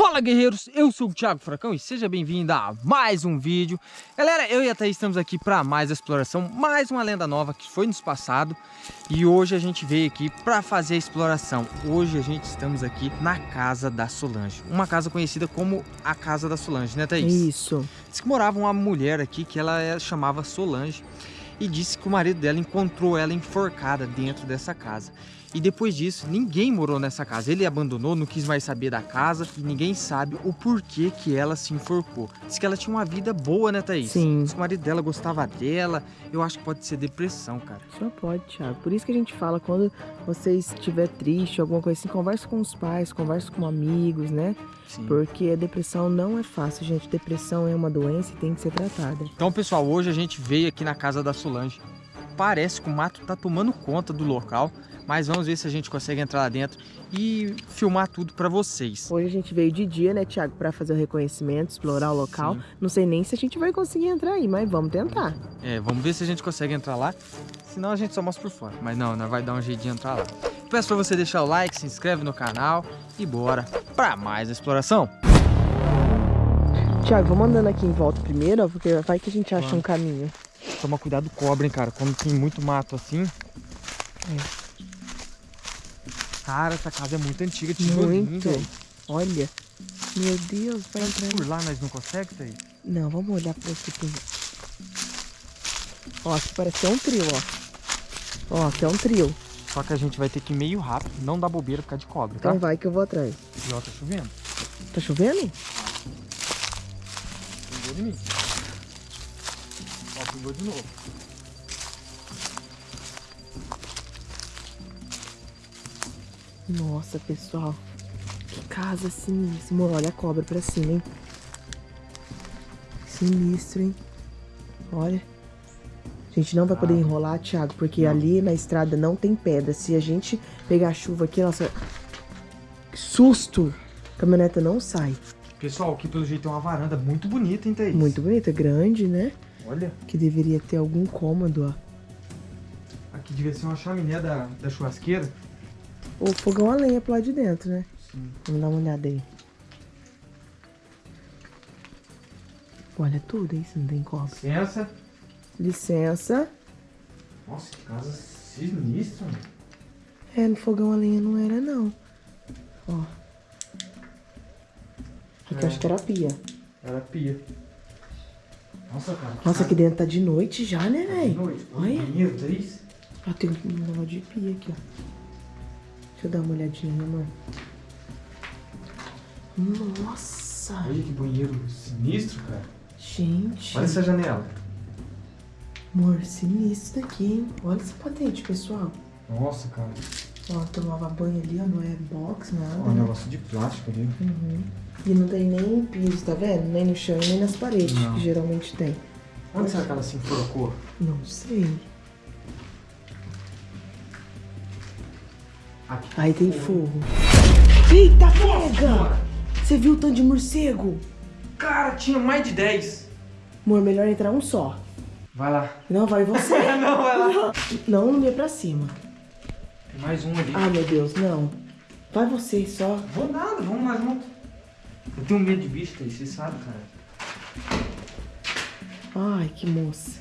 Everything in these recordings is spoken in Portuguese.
Fala guerreiros, eu sou o Thiago Furacão e seja bem-vindo a mais um vídeo. Galera, eu e a Thaís estamos aqui para mais exploração, mais uma lenda nova que foi nos passado E hoje a gente veio aqui para fazer a exploração. Hoje a gente estamos aqui na casa da Solange Uma casa conhecida como a casa da Solange, né Thaís? Isso. Diz que morava uma mulher aqui que ela chamava Solange E disse que o marido dela encontrou ela enforcada dentro dessa casa e depois disso, ninguém morou nessa casa. Ele abandonou, não quis mais saber da casa e ninguém sabe o porquê que ela se enforcou. Diz que ela tinha uma vida boa, né, Thaís? Sim. Diz que o marido dela gostava dela. Eu acho que pode ser depressão, cara. Só pode, Thiago. Por isso que a gente fala, quando você estiver triste, alguma coisa assim, converse com os pais, converse com amigos, né? Sim. Porque a depressão não é fácil, gente. Depressão é uma doença e tem que ser tratada. Então, pessoal, hoje a gente veio aqui na casa da Solange. Parece que o mato tá tomando conta do local mas vamos ver se a gente consegue entrar lá dentro e filmar tudo para vocês. Hoje a gente veio de dia, né, Thiago, para fazer o reconhecimento, explorar o local. Sim. Não sei nem se a gente vai conseguir entrar aí, mas vamos tentar. É, vamos ver se a gente consegue entrar lá, senão a gente só mostra por fora. Mas não, nós vai dar um jeito de entrar lá. Peço para você deixar o like, se inscreve no canal e bora para mais exploração. Tiago, vamos andando aqui em volta primeiro, porque vai que a gente acha vamos. um caminho. Toma cuidado com cobra, hein, cara. Quando tem muito mato assim... É. Cara, essa casa é muito antiga, Muito. Olha. Meu Deus, vai entrar. Por lá nós não conseguimos sair? Não, vamos olhar esse aqui. Ó, aqui parece que é um trio, ó. Ó, aqui é um trio. Só que a gente vai ter que ir meio rápido, não dá bobeira por causa de cobra, tá? Então vai que eu vou atrás. E ó, tá chovendo. Tá chovendo? Pingou de mim. Ó, pingou de novo. Nossa, pessoal. Que casa sinistra. Olha a cobra pra cima, hein? Sinistro, hein? Olha. A gente não vai poder ah. enrolar, Thiago, porque não. ali na estrada não tem pedra. Se a gente pegar chuva aqui, nossa... Que susto! A caminhoneta não sai. Pessoal, aqui pelo jeito tem uma varanda muito bonita, hein, Thaís? Muito bonita, grande, né? Olha. Que deveria ter algum cômodo, ó. Aqui devia ser uma chaminé da, da churrasqueira o fogão a lenha pro lado de dentro, né? Sim. Vamos dar uma olhada aí. Olha tudo, hein? Se não tem copo. Licença. Licença. Nossa, que casa sinistra, mano. É, no fogão a lenha não era, não. Ó. Aqui é. acho que era pia. Era pia. Nossa, cara. Nossa, aqui dentro tá de noite já, né, velho? Tá de noite. Olha. Banheiro, isso? Ó, tem um negócio de pia aqui, ó. Deixa eu dar uma olhadinha, amor. Nossa! Olha que banheiro sinistro, cara. Gente. Olha essa janela. Amor, sinistro aqui, hein? Olha essa patente, pessoal. Nossa, cara. Ó, tomava banho ali, ó, não é box, nada. Ó, um negócio de plástico ali. Uhum. E não tem nem piso, tá vendo? Nem no chão, nem nas paredes, não. que geralmente tem. Onde será que ela se enforcou? Não sei. Aqui. Aí tem fogo. Eita, pega! Você viu o tanto de morcego? Cara, tinha mais de 10. Amor, melhor entrar um só. Vai lá. Não, vai você. não, vai lá. Não, não ia pra cima. Tem mais um ali. Ah, meu Deus, não. Vai você só. Vou nada, vamos lá junto. Eu tenho medo de bicho, você sabe, cara. Ai, que moça.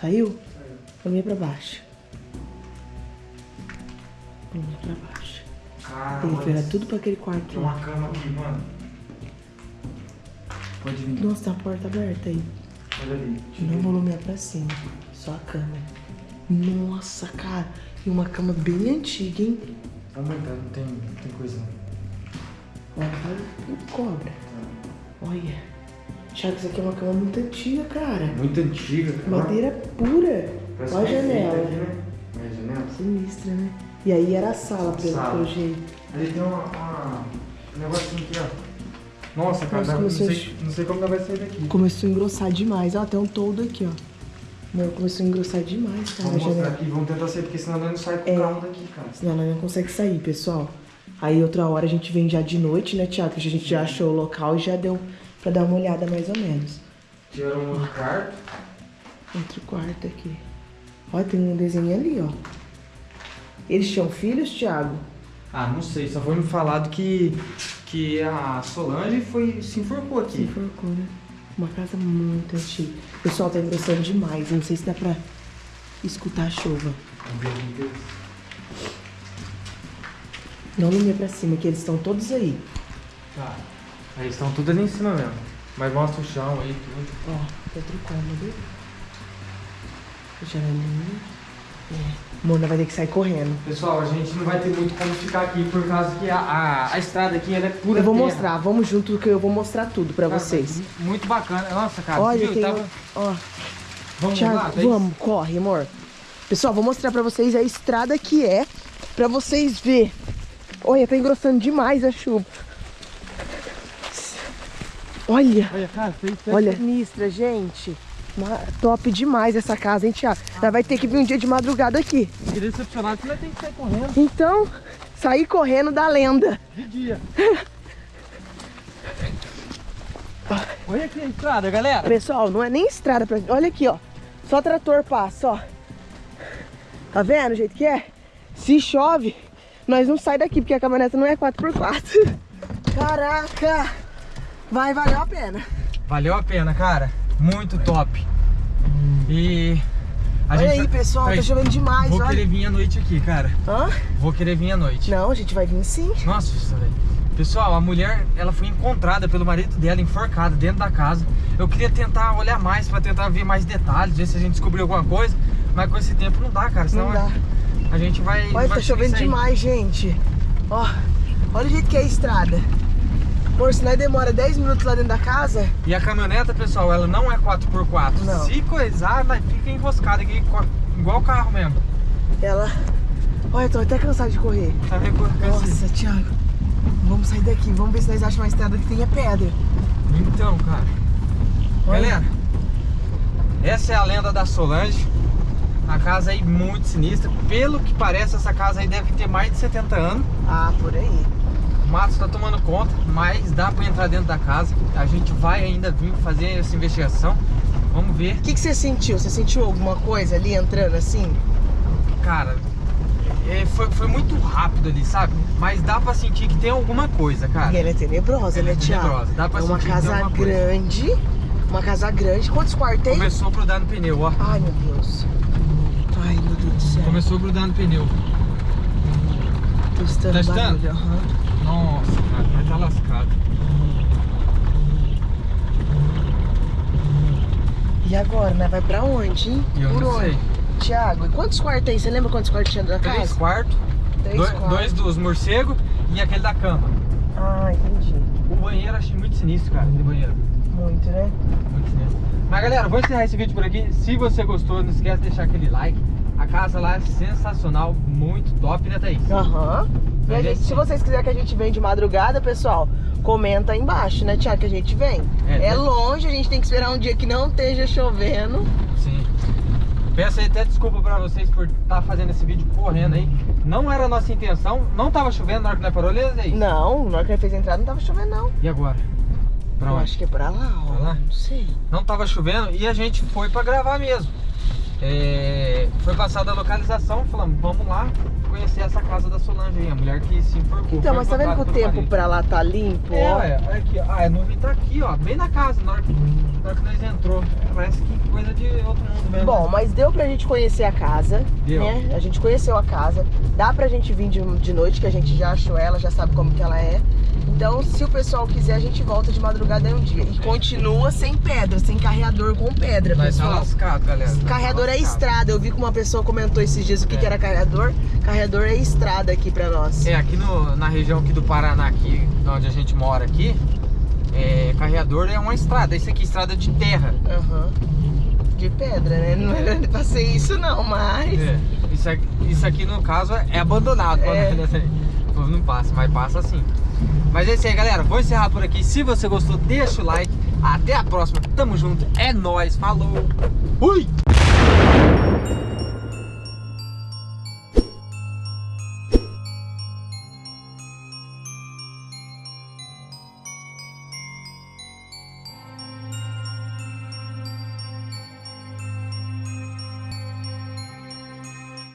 Saiu? Saiu. Vamos ir pra baixo. Vamos pra baixo. Cara, Tem que virar tudo pra aquele quarto. Tem uma cama aqui, mano. Pode vir. Nossa, tem a porta aberta aí. Olha ali. Não volume é pra cima. Só a cama. Nossa, cara. E uma cama bem antiga, hein? Vamos entrar, não tem, não tem coisa. Olha, cobra. Olha. Thiago, isso aqui é uma cama muito antiga, cara. Muito antiga, cara. Madeira pura. Parece Olha a janela. Né? Olha a janela. Sinistra, né? E aí era a sala, pelo, sala. pelo jeito. Ali tem uma, uma, um negocinho aqui, ó. Nossa, cara, Nossa, não, sei, não sei como vai sair daqui. Começou a engrossar demais. Ó, tem um todo aqui, ó. Meu, começou a engrossar demais, cara. Vamos mostrar aqui, vamos tentar sair, porque senão nós não sai com o é, carro daqui, cara. Senão nós não consegue sair, pessoal. Aí outra hora a gente vem já de noite, né, Tiago? A gente já achou o local e já deu pra dar uma olhada mais ou menos. Tiraram um outro quarto. Outro quarto aqui. Ó, tem um desenho ali, ó. Eles tinham filhos, Thiago? Ah, não sei, só foi me falado que, que a Solange foi, se enforcou Se aqui. enforcou, né? Uma casa muito antiga. O pessoal tá engrossando demais. Não sei se dá pra escutar a chuva. Ver aqui que- Não me pra cima, que eles estão todos aí. Tá. Aí estão tudo ali em cima mesmo. Mas mostra o chão aí, tudo. Ó, outro cômodo. Janelinha. Mona vai ter que sair correndo. Pessoal, a gente não vai ter muito como ficar aqui por causa que a, a, a estrada aqui ela é pura Eu vou terra. mostrar, vamos junto que eu vou mostrar tudo pra Cara, vocês. Muito bacana. Nossa, cara, Olha, viu? tem. Tava... Ó, Vamos Thiago, lá, vamos, corre, amor. Pessoal, vou mostrar pra vocês a estrada que é, pra vocês ver. Olha, tá engrossando demais a chuva. Olha, Olha, cara, fez olha, sinistra, gente. Top demais essa casa, hein, Thiago? Nós vai ter que vir um dia de madrugada aqui. Fiquei decepcionado que nós tem que sair correndo Então, sair correndo da lenda. de dia. Olha aqui a estrada, galera. Pessoal, não é nem estrada pra... Olha aqui, ó. Só trator passa, ó. Tá vendo o jeito que é? Se chove, nós não sai daqui, porque a caminhonete não é 4x4. Caraca! Vai, valeu a pena. Valeu a pena, cara. Muito top. E... a olha gente aí, vai- pessoal, tá chovendo demais, Vou olha. querer vir à noite aqui, cara. Hã? Vou querer vir à noite. Não, a gente vai vir sim. Nossa, velho. Pessoal, a mulher, ela foi encontrada pelo marido dela, enforcada dentro da casa. Eu queria tentar olhar mais, pra tentar ver mais detalhes, ver se a gente descobriu alguma coisa. Mas com esse tempo não dá, cara. Senão Não dá. a gente vai... Olha, vai tá chovendo demais, gente. Ó, olha o jeito que é a estrada. Por se nós demora 10 minutos lá dentro da casa, E a caminhoneta, pessoal, ela não é 4x4. Não. Se coisar, ela fica enroscada aqui, igual o carro mesmo. ela... Olha, eu tô até cansado de correr. Tá vendo? Nossa, Thiago. Vamos sair daqui. Vamos ver se nós achamos uma estrada que tenha pedra. Então, cara. Olha. Galera, essa é a lenda da Solange. A casa aí muito sinistra. Pelo que parece, essa casa aí deve ter mais de 70 anos. Ah, por aí. O mato está tomando conta, mas dá pra entrar dentro da casa. A gente vai ainda vir fazer essa investigação. Vamos ver. O que, que você sentiu? Você sentiu alguma coisa ali entrando assim? Cara, é, foi, foi muito rápido ali, sabe? Mas dá pra sentir que tem alguma coisa, cara. E ela é tenebrosa, Ela né, é tenebrosa, dá pra é uma sentir que tem casa alguma coisa. grande. Uma casa grande. Quantos quartos tem? Começou a grudar no pneu, ó. Ai, meu Deus. Ai, meu Deus do céu. Começou a grudar no pneu. Tô estando Tá estando? barulho, aham. Nossa, cara, vai estar lascado. E agora, né? Vai pra onde, hein? Eu Por onde? sei. Tiago, e quantos quartos tem? Você lembra quantos quartos tinha da Três casa? quartos, Três dois, quartos. dois dos morcegos e aquele da cama. Ah, entendi. O banheiro achei muito sinistro, cara, aquele banheiro. Muito, né? Muito sinistro. Mas galera, vou encerrar esse vídeo por aqui. Se você gostou, não esquece de deixar aquele like. A casa lá é sensacional, muito top, né, Thaís? Aham. Mas gente, esse- se vocês quiserem que a gente venha de madrugada, pessoal, comenta aí embaixo, né, Tiago, que a gente vem. É, É, né? longe, a gente tem que esperar um dia que não esteja chovendo. Sim. Peço até desculpa pra vocês por estar fazendo esse vídeo correndo aí. Não era a nossa intenção, não tava chovendo na hora que nós parou, aí? Não, na hora que ele fez a entrada não tava chovendo, não. E agora? Pra Eu onde? acho que é pra lá, ó. Pra lá? Não sei. Não tava chovendo e a gente foi pra gravar mesmo. É, foi passada a localização, falamos, vamos lá conhecer essa casa da Solange aí, a mulher que se enforcou. Então, mas tá vendo que o tempo pra lá tá limpo, É, ó? ué, olha aqui, ó. Ah, a nuvem tá aqui, ó, bem na casa, na hora que, na hora que nós entrou. Parece que coisa de outro mundo mesmo. Bom, mas deu pra gente conhecer a casa, Deu. né? A gente conheceu a casa. Dá pra gente vir de, de noite, que a gente já achou ela, já sabe como que ela é. Então, se o pessoal quiser, a gente volta de madrugada aí um dia. E continua sem pedra, sem carreador com pedra, nós tá pessoal. lascado, galera. Nós tá Carreador é estrada. Eu vi que uma pessoa comentou esses dias o que, É. que era carreador. Carreador é estrada aqui pra nós. É, aqui no, na região aqui do Paraná, aqui, onde a gente mora aqui, é, carreador é uma estrada. Isso aqui é estrada de terra. Aham. De pedra, né? Não era pra ser isso não, mas... É, isso, aqui, isso aqui, no caso, é abandonado. É. o povo não passa, mas passa sim. Mas é isso aí, galera. Vou encerrar por aqui. Se você gostou, deixa o like. Até a próxima. Tamo junto. É nóis. Falou. Fui!